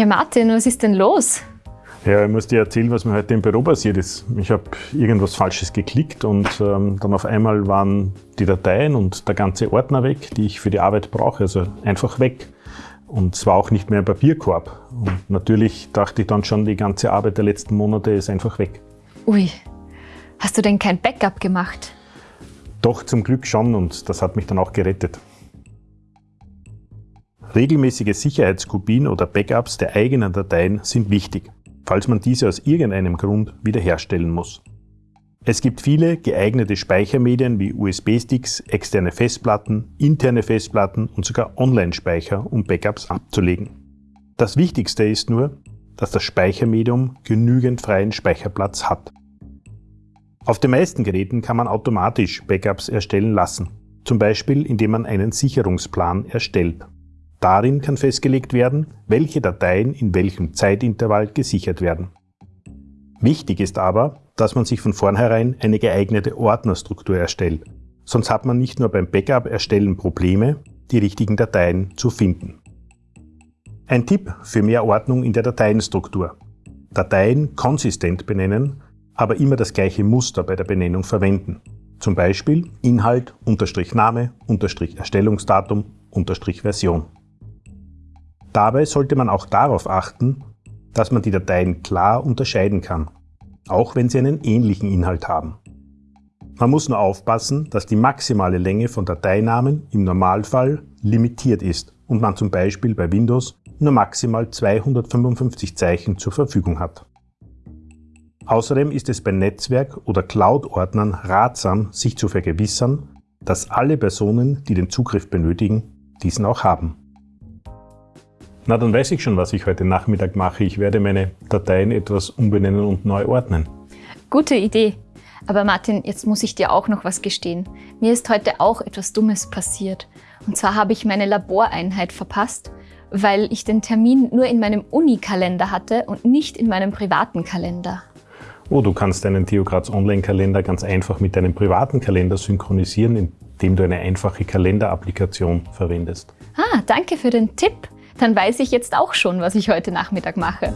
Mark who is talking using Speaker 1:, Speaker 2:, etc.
Speaker 1: Ja, Martin, was ist denn los?
Speaker 2: Ja, ich muss dir erzählen, was mir heute im Büro passiert ist. Ich habe irgendwas Falsches geklickt und ähm, dann auf einmal waren die Dateien und der ganze Ordner weg, die ich für die Arbeit brauche, also einfach weg. Und es war auch nicht mehr ein Papierkorb. Und natürlich dachte ich dann schon, die ganze Arbeit der letzten Monate ist einfach weg.
Speaker 1: Ui, hast du denn kein Backup gemacht?
Speaker 2: Doch, zum Glück schon und das hat mich dann auch gerettet. Regelmäßige Sicherheitskopien oder Backups der eigenen Dateien sind wichtig falls man diese aus irgendeinem Grund wiederherstellen muss. Es gibt viele geeignete Speichermedien wie USB-Sticks, externe Festplatten, interne Festplatten und sogar Online-Speicher, um Backups abzulegen. Das Wichtigste ist nur, dass das Speichermedium genügend freien Speicherplatz hat. Auf den meisten Geräten kann man automatisch Backups erstellen lassen, zum Beispiel indem man einen Sicherungsplan erstellt. Darin kann festgelegt werden, welche Dateien in welchem Zeitintervall gesichert werden. Wichtig ist aber, dass man sich von vornherein eine geeignete Ordnerstruktur erstellt. Sonst hat man nicht nur beim Backup-Erstellen Probleme, die richtigen Dateien zu finden. Ein Tipp für mehr Ordnung in der Dateienstruktur. Dateien konsistent benennen, aber immer das gleiche Muster bei der Benennung verwenden. Zum Beispiel Inhalt, Unterstrich Name, Unterstrich Erstellungsdatum, Unterstrich Version. Dabei sollte man auch darauf achten, dass man die Dateien klar unterscheiden kann, auch wenn sie einen ähnlichen Inhalt haben. Man muss nur aufpassen, dass die maximale Länge von Dateinamen im Normalfall limitiert ist und man zum Beispiel bei Windows nur maximal 255 Zeichen zur Verfügung hat. Außerdem ist es bei Netzwerk- oder Cloud-Ordnern ratsam, sich zu vergewissern, dass alle Personen, die den Zugriff benötigen, diesen auch haben. Na, dann weiß ich schon, was ich heute Nachmittag mache. Ich werde meine Dateien etwas umbenennen und neu ordnen.
Speaker 1: Gute Idee. Aber Martin, jetzt muss ich dir auch noch was gestehen. Mir ist heute auch etwas Dummes passiert. Und zwar habe ich meine Laboreinheit verpasst, weil ich den Termin nur in meinem Uni-Kalender hatte und nicht in meinem privaten Kalender.
Speaker 2: Oh, du kannst deinen Theograz Online-Kalender ganz einfach mit deinem privaten Kalender synchronisieren, indem du eine einfache Kalenderapplikation verwendest.
Speaker 1: Ah, danke für den Tipp. Dann weiß ich jetzt auch schon, was ich heute Nachmittag mache.